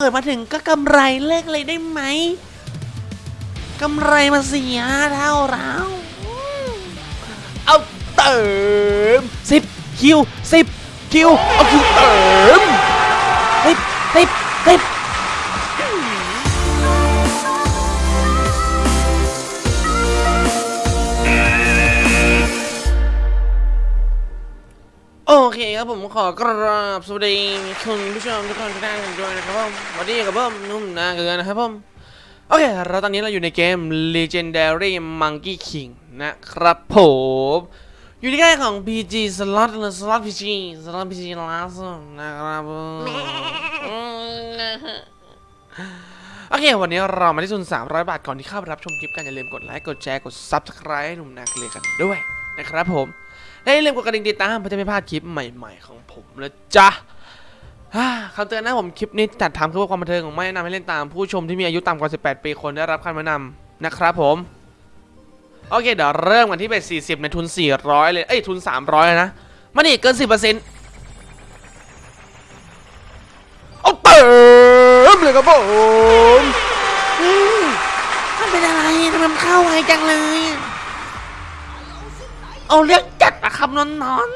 เปิดมาถึงก็กำไรเลิกเลยได้ไหมกำไรมาเสียเท่าเราเอาเติมสิบคิวสิบคิวเอาคิวเติมสิบสิบสิบ โอเคครับผมขอกราบสวัสดีคุณผู้ชมทุกคนทุกท่านกันด้วยนะครับผมสวัสดีครับผมนุ่มนาเกลือนะครับผมโอเคเราตอนนี้เราอยู่ในเกม Legendary Monkey King นะครับผมอยู่ในค่ายของ PG Slot หรือ Slot PG Slot PG ล่าสุดนะครับผมโอเค วันนี้เรามาที่ทุน300 บาทก่อนที่เข้าไปรับชมคลิปกันอย่าลืมกดไลค์กดแชร์กด Subscribe ให้หนุ่มนาเกลือกันด้วยนะครับผม และอย่าลืมกดกระดิ่งติดตามเพื่อจะไม่พลาดคลิปใหม่ๆของผมนะจ๊ะอ่าคำเตือนนะผมคลิปนี้จัดทำเพื่อความบันเทิงของไม่แนะนำให้เล่นตามผู้ชมที่มีอายุต่ำกว่า 18 ปีคนได้รับคำแนะนำนะครับผม โอเคเดี๋ยวเริ่มกันที่เบ็ด40 ในทุน 400 เลย เอ้ยทุน 300เลยนะมันนี่เกิน 10%เอาเติมเลยครับผมอืมมันเป็นอะไรทำไมมันเข้าไวจังเลยอะเอาเรื่องจัดอะ ครับนอนนอน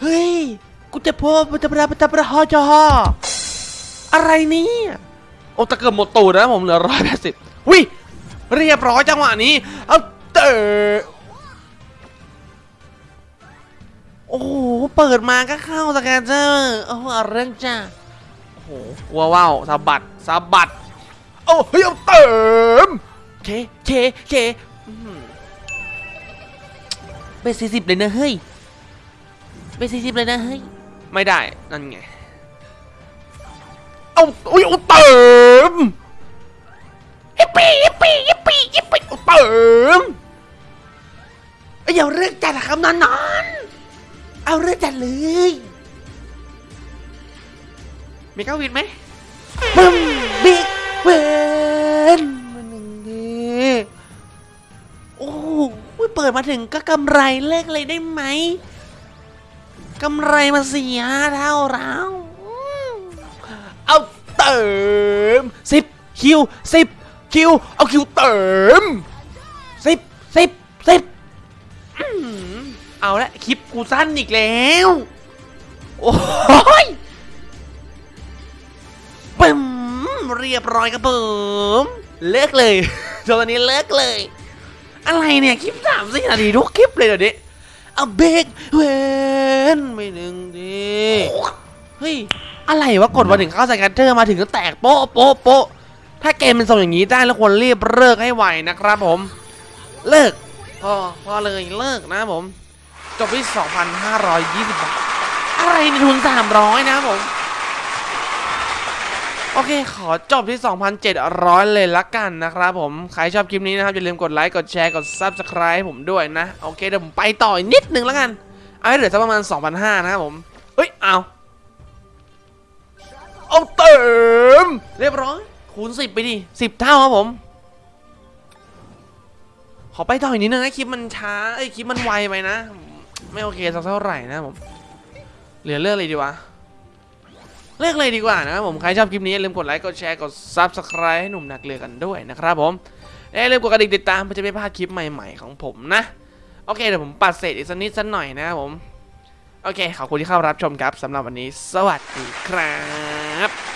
เฮ้ย กูจะพบปะจะประปะจะประฮอจออะไรเนี่ยโอ้ตะเกิดหมดตูดนะผมเหลือร้อยแปดสิบวิเรียบร้อยจังหวะนี้ เอาเตอโอ้โห เปิดมาก็เข้าสแกนเจอร์โอ้โหเอาเรื่องจ้าโอ้โหว้าวว้าวสะบัดสะบัด โอ้เฮ้ยเอาเติมเคเคเค เบสสี่สิบเลยนะเฮ้ยเบสสี่สิบเลยนะเฮ้ยไม่ได้นั่นไงเอาอุ้ยเอาเติมยิปปี้ยิปปี้ยิปปี้ยิปปี้เอาเติมเอ้ยอย่าเรื่องจัดอะครับนอนนอนเอาเรื่องจัดเลยมีเก้าวินไหมบึ้มบิ๊กเวนมันหนึ่งดีโอ้โห เปิดมาถึงก็กำไรเลิกเลยได้ไหมกำไรมาเสียเท่าเราเอาเติมสิบคิวสิบคิวเอาคิวเติมสิบสิบสิบอื้อหือเอาละคลิปกูสั้นอีกแล้ว โอ้ยปึ้มเรียบร้อยครับผมเลิกเลยตอนนี้เลิกเลย อะไรเนี่ยคลิปสามสี่นาทีทุกคลิปเลยเดี๋ยวนี้เอาเบรกเวนไม่หนึ่งดีเฮ้ย อะไรวะกดมาถึงเข้าสแกนเตอร์มาถึงก็แตกโป๊ะโป๊ะโป๊ะถ้าเกมเป็นทรงอย่างนี้ได้แล้วควรรีบเลิกให้ไวนะครับผม เลิกพอพอเลยเลิกนะผม จบที่ 2,520 บาท อะไรในทุน 300 นะผม โอเค ขอจบที่ 2,700 เลยละกันนะครับผม ใครชอบคลิปนี้นะครับ อย่าลืมกดไลค์ กดแชร์ กด Subscribe ให้ผมด้วยนะ โอเค เดี๋ยวผมไปต่ออีกนิดนึงล้วกัน เอาให้เหลือสักประมาณ 2,500 นะครับผม เฮ้ย เอา เอาเติม เรียบร้อย คูณ 10 ไปดิ 10 เท่าครับผม ขอไปต่ออีกนิดนึงนะ คลิปมันช้า เอ้ย คลิปมันไวไปนะ ไม่โอเคสักเท่าไหร่นะผม เหลือเลือกเลยดีวะ เลือกเลยดีกว่านะครับผม ใครชอบคลิปนี้อย่าลืมกดไลค์ กดแชร์ กด subscribe ให้หนุ่มนักเรือกันด้วยนะครับผมอย่าลืมกดกระดิ่งติดตามเพื่อจะไม่พลาดคลิปใหม่ๆของผมนะ โอเคเดี๋ยวผมปัดเศษอีกสักนิดสักหน่อยนะครับผม โอเคขอบคุณที่เข้ารับชมครับสำหรับวันนี้ สวัสดีครับ